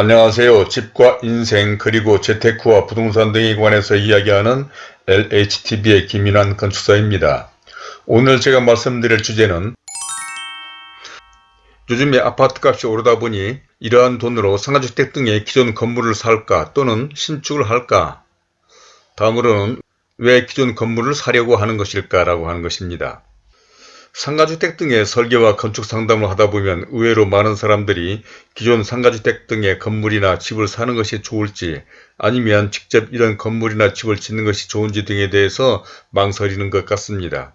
안녕하세요. 집과 인생 그리고 재테크와 부동산 등에 관해서 이야기하는 LHTV의 김인환 건축사입니다. 오늘 제가 말씀드릴 주제는 요즘에 아파트값이 오르다 보니 이러한 돈으로 상가주택 등의 기존 건물을 살까 또는 신축을 할까 다음으로는 왜 기존 건물을 사려고 하는 것일까 라고 하는 것입니다. 상가주택 등의 설계와 건축 상담을 하다 보면 의외로 많은 사람들이 기존 상가주택 등의 건물이나 집을 사는 것이 좋을지 아니면 직접 이런 건물이나 집을 짓는 것이 좋은지 등에 대해서 망설이는 것 같습니다.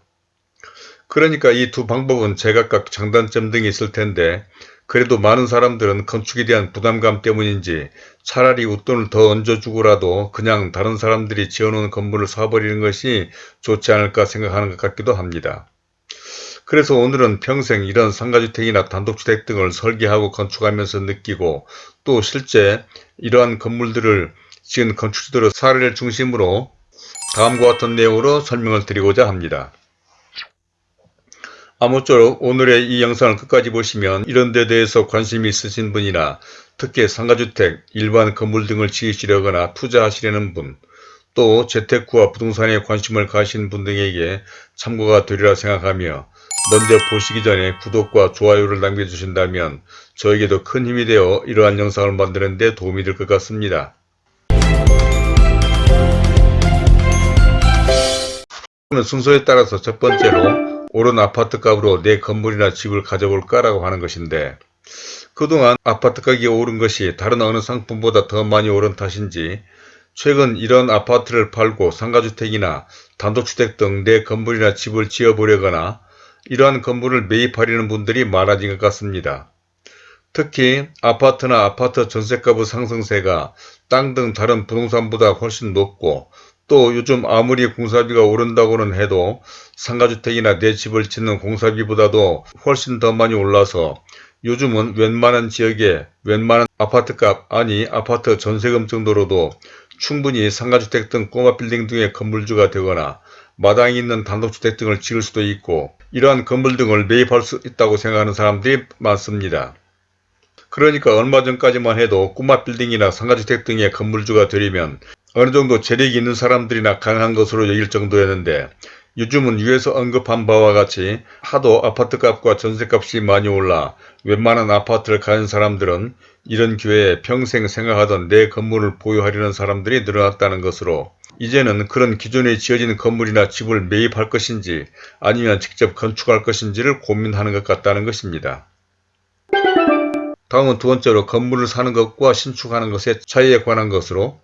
그러니까 이 두 방법은 제각각 장단점 등이 있을 텐데 그래도 많은 사람들은 건축에 대한 부담감 때문인지 차라리 웃돈을 더 얹어주고라도 그냥 다른 사람들이 지어놓은 건물을 사버리는 것이 좋지 않을까 생각하는 것 같기도 합니다. 그래서 오늘은 평생 이런 상가주택이나 단독주택 등을 설계하고 건축하면서 느끼고 또 실제 이러한 건물들을 지은 건축주들의 사례를 중심으로 다음과 같은 내용으로 설명을 드리고자 합니다. 아무쪼록 오늘의 이 영상을 끝까지 보시면 이런 데 대해서 관심이 있으신 분이나 특히 상가주택, 일반 건물 등을 지으시려거나 투자하시려는 분, 또 재테크와 부동산에 관심을 가신 분 등에게 참고가 되리라 생각하며 먼저 보시기 전에 구독과 좋아요를 남겨주신다면 저에게도 큰 힘이 되어 이러한 영상을 만드는 데 도움이 될 것 같습니다. 순서에 따라서 첫 번째로 오른 아파트 값으로 내 건물이나 집을 가져볼까 라고 하는 것인데 그동안 아파트 가격이 오른 것이 다른 어느 상품보다 더 많이 오른 탓인지 최근 이런 아파트를 팔고 상가주택이나 단독주택 등 내 건물이나 집을 지어보려거나 이러한 건물을 매입하려는 분들이 많아진 것 같습니다. 특히 아파트나 아파트 전세값의 상승세가 땅 등 다른 부동산보다 훨씬 높고 또 요즘 아무리 공사비가 오른다고는 해도 상가주택이나 내 집을 짓는 공사비보다도 훨씬 더 많이 올라서 요즘은 웬만한 지역에 웬만한 아파트값 아니 아파트 전세금 정도로도 충분히 상가주택 등 꼬마 빌딩 등의 건물주가 되거나 마당이 있는 단독주택 등을 지을 수도 있고 이러한 건물 등을 매입할 수 있다고 생각하는 사람들이 많습니다. 그러니까 얼마 전까지만 해도 꼬마 빌딩이나 상가주택 등의 건물주가 되려면 어느 정도 재력이 있는 사람들이나 강한 것으로 여길 정도였는데 요즘은 위에서 언급한 바와 같이 하도 아파트값과 전세값이 많이 올라 웬만한 아파트를 가진 사람들은 이런 기회에 평생 생각하던 내 건물을 보유하려는 사람들이 늘어났다는 것으로 이제는 그런 기존에 지어진 건물이나 집을 매입할 것인지 아니면 직접 건축할 것인지를 고민하는 것 같다는 것입니다. 다음은 두 번째로 건물을 사는 것과 신축하는 것의 차이에 관한 것으로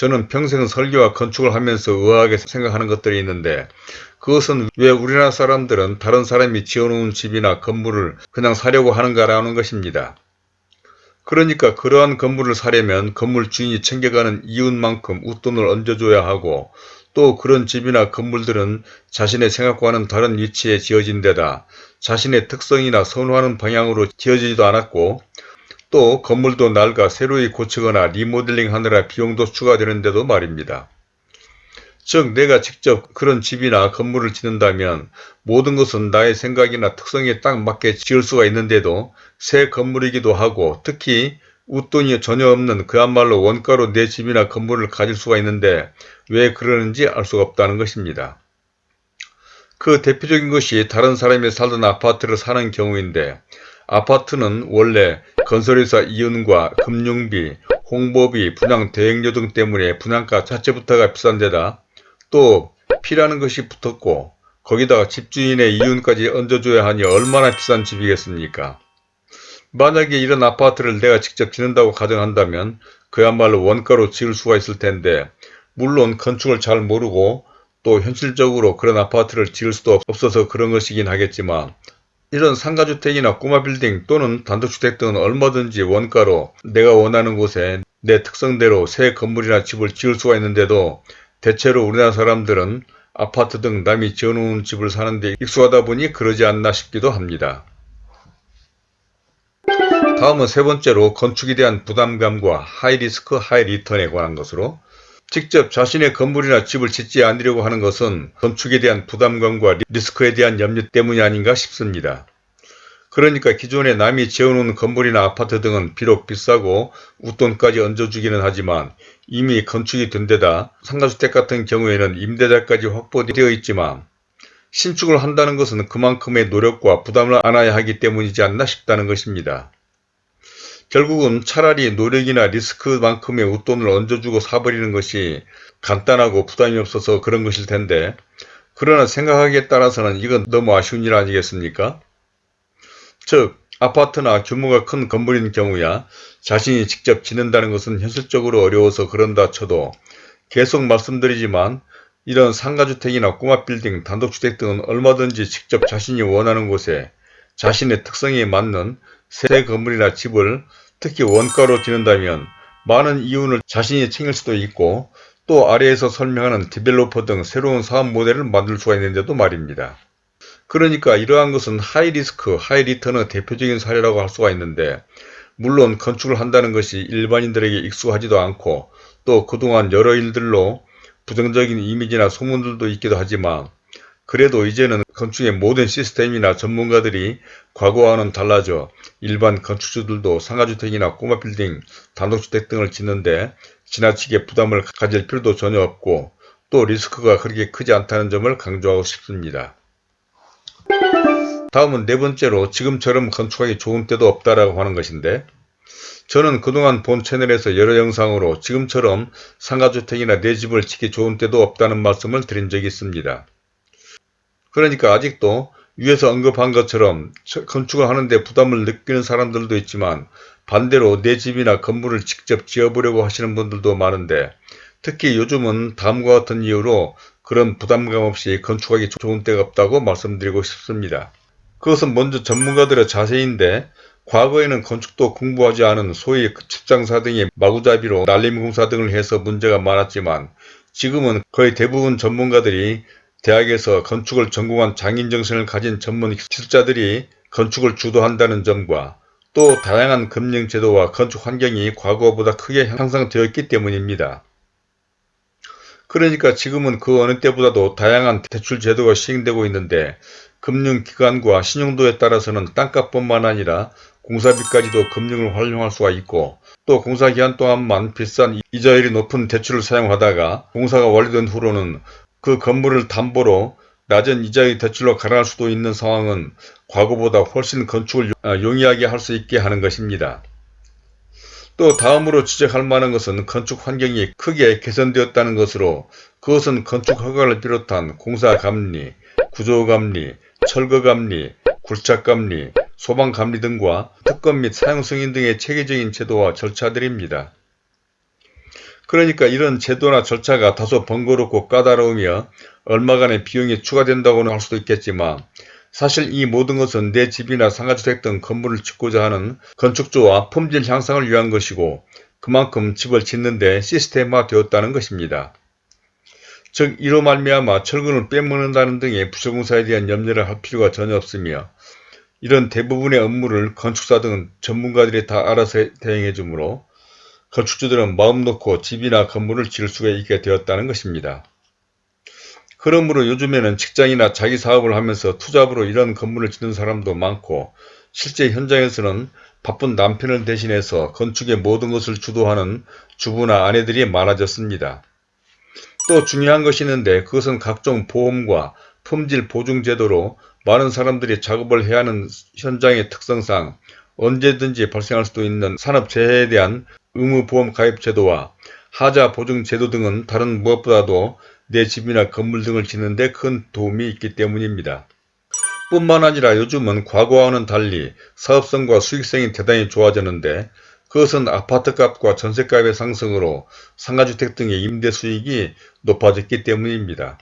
저는 평생 설계와 건축을 하면서 의아하게 생각하는 것들이 있는데 그것은 왜 우리나라 사람들은 다른 사람이 지어놓은 집이나 건물을 그냥 사려고 하는가라는 것입니다. 그러니까 그러한 건물을 사려면 건물 주인이 챙겨가는 이윤만큼 웃돈을 얹어줘야 하고 또 그런 집이나 건물들은 자신의 생각과는 다른 위치에 지어진 데다 자신의 특성이나 선호하는 방향으로 지어지지도 않았고 또 건물도 낡아 새로이 고치거나 리모델링 하느라 비용도 추가되는데도 말입니다. 즉 내가 직접 그런 집이나 건물을 짓는다면 모든 것은 나의 생각이나 특성에 딱 맞게 지을 수가 있는데도 새 건물이기도 하고 특히 웃돈이 전혀 없는 그야말로 원가로 내 집이나 건물을 가질 수가 있는데 왜 그러는지 알 수가 없다는 것입니다. 그 대표적인 것이 다른 사람이 살던 아파트를 사는 경우인데 아파트는 원래 건설회사 이윤과 금융비, 홍보비, 분양 대행료 등 때문에 분양가 자체부터가 비싼 데다 또 피라는 것이 붙었고 거기다가 집주인의 이윤까지 얹어줘야 하니 얼마나 비싼 집이겠습니까? 만약에 이런 아파트를 내가 직접 짓는다고 가정한다면 그야말로 원가로 지을 수가 있을 텐데 물론 건축을 잘 모르고 또 현실적으로 그런 아파트를 지을 수도 없어서 그런 것이긴 하겠지만 이런 상가주택이나 꼬마 빌딩 또는 단독주택 등은 얼마든지 원가로 내가 원하는 곳에 내 특성대로 새 건물이나 집을 지을 수가 있는데도 대체로 우리나라 사람들은 아파트 등 남이 지어놓은 집을 사는데 익숙하다 보니 그러지 않나 싶기도 합니다. 다음은 세 번째로 건축에 대한 부담감과 하이리스크 하이리턴에 관한 것으로 직접 자신의 건물이나 집을 짓지 않으려고 하는 것은 건축에 대한 부담감과 리스크에 대한 염려 때문이 아닌가 싶습니다. 그러니까 기존에 남이 지어놓은 건물이나 아파트 등은 비록 비싸고 웃돈까지 얹어주기는 하지만 이미 건축이 된 데다 상가주택 같은 경우에는 임대자까지 확보되어 있지만 신축을 한다는 것은 그만큼의 노력과 부담을 안아야 하기 때문이지 않나 싶다는 것입니다. 결국은 차라리 노력이나 리스크만큼의 웃돈을 얹어주고 사버리는 것이 간단하고 부담이 없어서 그런 것일 텐데 그러나 생각하기에 따라서는 이건 너무 아쉬운 일 아니겠습니까? 즉 아파트나 규모가 큰 건물인 경우야 자신이 직접 짓는다는 것은 현실적으로 어려워서 그런다 쳐도 계속 말씀드리지만 이런 상가주택이나 꼬마 빌딩, 단독주택 등은 얼마든지 직접 자신이 원하는 곳에 자신의 특성에 맞는 새 건물이나 집을 특히 원가로 짓는다면 많은 이윤을 자신이 챙길 수도 있고 또 아래에서 설명하는 developer 등 새로운 사업 모델을 만들 수가 있는데도 말입니다. 그러니까 이러한 것은 high risk, high return의 대표적인 사례라고 할 수가 있는데 물론 건축을 한다는 것이 일반인들에게 익숙하지도 않고 또 그동안 여러 일들로 부정적인 이미지나 소문들도 있기도 하지만 그래도 이제는 건축의 모든 시스템이나 전문가들이 과거와는 달라져 일반 건축주들도 상가주택이나 꼬마빌딩, 단독주택 등을 짓는데 지나치게 부담을 가질 필요도 전혀 없고 또 리스크가 그렇게 크지 않다는 점을 강조하고 싶습니다. 다음은 네 번째로 지금처럼 건축하기 좋은 때도 없다라고 하는 것인데 저는 그동안 본 채널에서 여러 영상으로 지금처럼 상가주택이나 내 집을 짓기 좋은 때도 없다는 말씀을 드린 적이 있습니다. 그러니까 아직도 위에서 언급한 것처럼 건축을 하는데 부담을 느끼는 사람들도 있지만 반대로 내 집이나 건물을 직접 지어보려고 하시는 분들도 많은데 특히 요즘은 다음과 같은 이유로 그런 부담감 없이 건축하기 좋은 때가 없다고 말씀드리고 싶습니다. 그것은 먼저 전문가들의 자세인데 과거에는 건축도 공부하지 않은 소위 축장사 등의 마구잡이로 날림공사 등을 해서 문제가 많았지만 지금은 거의 대부분 전문가들이 대학에서 건축을 전공한 장인정신을 가진 전문 기술자들이 건축을 주도한다는 점과 또 다양한 금융제도와 건축 환경이 과거보다 크게 향상되었기 때문입니다. 그러니까 지금은 그 어느 때보다도 다양한 대출 제도가 시행되고 있는데 금융기관과 신용도에 따라서는 땅값뿐만 아니라 공사비까지도 금융을 활용할 수가 있고 또 공사기간 동안만 비싼 이자율이 높은 대출을 사용하다가 공사가 완료된 후로는 그 건물을 담보로 낮은 이자의 대출로 갈아할 수도 있는 상황은 과거보다 훨씬 건축을 용이하게 할 수 있게 하는 것입니다. 또 다음으로 지적할 만한 것은 건축 환경이 크게 개선되었다는 것으로 그것은 건축 허가를 비롯한 공사 감리, 구조 감리, 철거 감리, 굴착 감리, 소방 감리 등과 특권 및 사용 승인 등의 체계적인 제도와 절차들입니다. 그러니까 이런 제도나 절차가 다소 번거롭고 까다로우며 얼마간의 비용이 추가된다고는 할 수도 있겠지만 사실 이 모든 것은 내 집이나 상가주택 등 건물을 짓고자 하는 건축주와 품질 향상을 위한 것이고 그만큼 집을 짓는데 시스템화 되었다는 것입니다. 즉 이로 말미암아 철근을 빼먹는다는 등의 부실공사에 대한 염려를 할 필요가 전혀 없으며 이런 대부분의 업무를 건축사 등 전문가들이 다 알아서 대행해 주므로 건축주들은 마음 놓고 집이나 건물을 지을 수가 있게 되었다는 것입니다. 그러므로 요즘에는 직장이나 자기 사업을 하면서 투잡으로 이런 건물을 짓는 사람도 많고 실제 현장에서는 바쁜 남편을 대신해서 건축의 모든 것을 주도하는 주부나 아내들이 많아졌습니다. 또 중요한 것이 있는데 그것은 각종 보험과 품질 보증 제도로 많은 사람들이 작업을 해야 하는 현장의 특성상 언제든지 발생할 수도 있는 산업재해에 대한 의무보험 가입 제도와 하자 보증 제도 등은 다른 무엇보다도 내 집이나 건물 등을 짓는 데 큰 도움이 있기 때문입니다. 뿐만 아니라 요즘은 과거와는 달리 사업성과 수익성이 대단히 좋아졌는데 그것은 아파트값과 전세값의 상승으로 상가주택 등의 임대 수익이 높아졌기 때문입니다.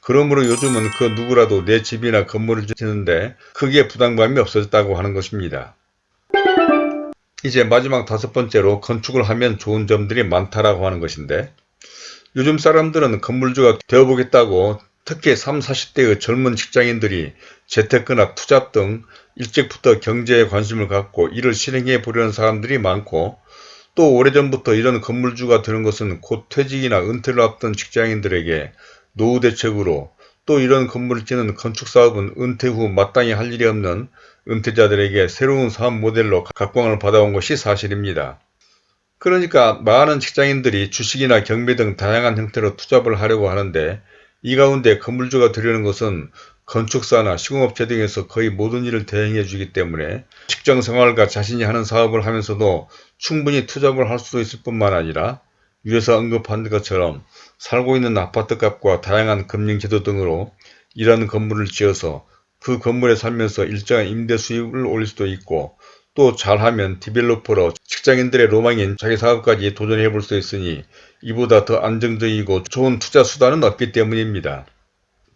그러므로 요즘은 그 누구라도 내 집이나 건물을 짓는데 크게 부담감이 없어졌다고 하는 것입니다. 이제 마지막 다섯 번째로 건축을 하면 좋은 점들이 많다라고 하는 것인데 요즘 사람들은 건물주가 되어보겠다고 특히 30, 40대의 젊은 직장인들이 재테크나 투잡 등 일찍부터 경제에 관심을 갖고 이를 실행해 보려는 사람들이 많고 또 오래전부터 이런 건물주가 되는 것은 곧 퇴직이나 은퇴를 앞둔 직장인들에게 노후 대책으로 또 이런 건물을 짓는 건축사업은 은퇴 후 마땅히 할 일이 없는 은퇴자들에게 새로운 사업 모델로 각광을 받아온 것이 사실입니다. 그러니까 많은 직장인들이 주식이나 경매 등 다양한 형태로 투잡을 하려고 하는데 이 가운데 건물주가 들여는 것은 건축사나 시공업체 등에서 거의 모든 일을 대행해 주기 때문에 직장 생활과 자신이 하는 사업을 하면서도 충분히 투잡을 할 수도 있을 뿐만 아니라 위에서 언급한 것처럼 살고 있는 아파트 값과 다양한 금융제도 등으로 이런 건물을 지어서 그 건물에 살면서 일정한 임대 수입을 올릴 수도 있고 또 잘하면 디벨로퍼로 직장인들의 로망인 자기 사업까지 도전해 볼 수 있으니 이보다 더 안정적이고 좋은 투자 수단은 없기 때문입니다.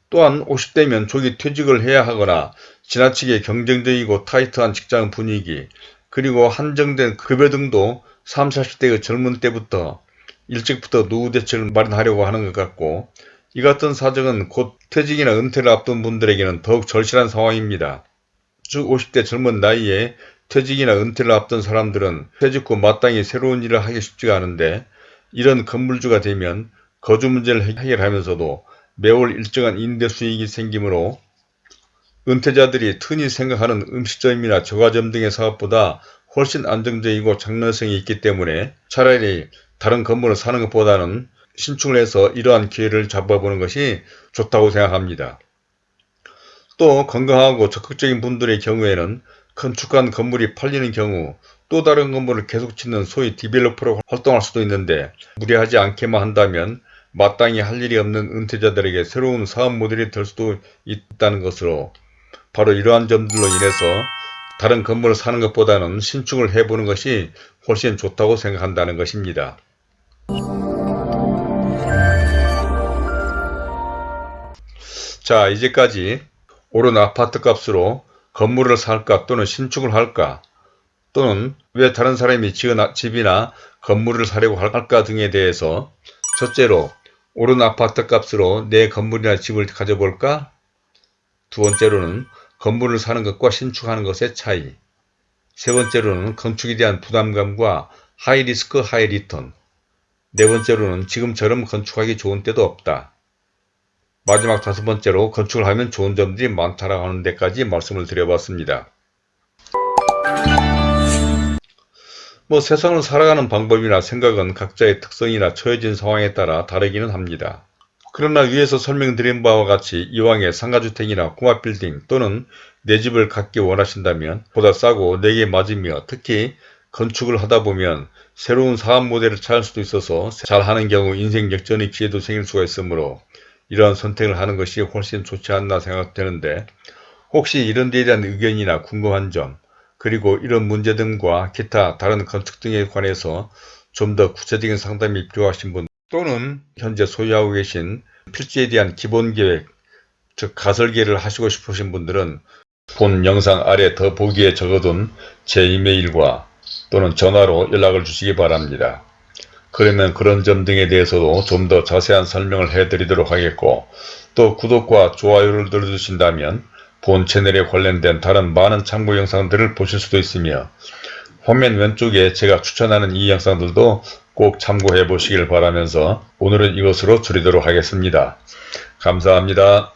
또한 50대면 조기 퇴직을 해야 하거나 지나치게 경쟁적이고 타이트한 직장 분위기 그리고 한정된 급여 등도 30, 40대의 젊은 때부터 일찍부터 노후 대책을 마련하려고 하는 것 같고 이 같은 사정은 곧 퇴직이나 은퇴를 앞둔 분들에게는 더욱 절실한 상황입니다. 즉 50대 젊은 나이에 퇴직이나 은퇴를 앞둔 사람들은 퇴직 후 마땅히 새로운 일을 하기 쉽지가 않은데 이런 건물주가 되면 거주 문제를 해결하면서도 매월 일정한 임대 수익이 생기므로 은퇴자들이 흔히 생각하는 음식점이나 저가점 등의 사업보다 훨씬 안정적이고 장래성이 있기 때문에 차라리 다른 건물을 사는 것보다는 신축을 해서 이러한 기회를 잡아보는 것이 좋다고 생각합니다. 또 건강하고 적극적인 분들의 경우에는 건축한 건물이 팔리는 경우 또 다른 건물을 계속 짓는 소위 디벨로퍼로 활동할 수도 있는데 무리하지 않게만 한다면 마땅히 할 일이 없는 은퇴자들에게 새로운 사업 모델이 될 수도 있다는 것으로 바로 이러한 점들로 인해서 다른 건물을 사는 것보다는 신축을 해보는 것이 훨씬 좋다고 생각한다는 것입니다. 자 이제까지 오른 아파트 값으로 건물을 살까 또는 신축을 할까 또는 왜 다른 사람이 지은 집이나 건물을 사려고 할까 등에 대해서 첫째로 오른 아파트 값으로 내 건물이나 집을 가져볼까? 두 번째로는 건물을 사는 것과 신축하는 것의 차이 세 번째로는 건축에 대한 부담감과 high risk high return 네 번째로는 지금처럼 건축하기 좋은 때도 없다. 마지막 다섯 번째로 건축을 하면 좋은 점들이 많다라고 하는 데까지 말씀을 드려봤습니다. 뭐 세상을 살아가는 방법이나 생각은 각자의 특성이나 처해진 상황에 따라 다르기는 합니다. 그러나 위에서 설명드린 바와 같이 이왕에 상가주택이나 공합빌딩 또는 내 집을 갖기 원하신다면 보다 싸고 내게 맞으며 특히 건축을 하다 보면 새로운 사업 모델을 찾을 수도 있어서 잘하는 경우 인생 역전의 기회도 생길 수가 있으므로 이러한 선택을 하는 것이 훨씬 좋지 않나 생각되는데 혹시 이런 데에 대한 의견이나 궁금한 점 그리고 이런 문제 등과 기타 다른 건축 등에 관해서 좀 더 구체적인 상담이 필요하신 분 또는 현재 소유하고 계신 필지에 대한 기본계획 즉 가설계를 하시고 싶으신 분들은 본 영상 아래 더 보기에 적어둔 제 이메일과 또는 전화로 연락을 주시기 바랍니다. 그러면 그런 점 등에 대해서도 좀 더 자세한 설명을 해드리도록 하겠고 또 구독과 좋아요를 눌러주신다면 본 채널에 관련된 다른 많은 참고 영상들을 보실 수도 있으며 화면 왼쪽에 제가 추천하는 이 영상들도 꼭 참고해 보시길 바라면서 오늘은 이것으로 줄이도록 하겠습니다. 감사합니다.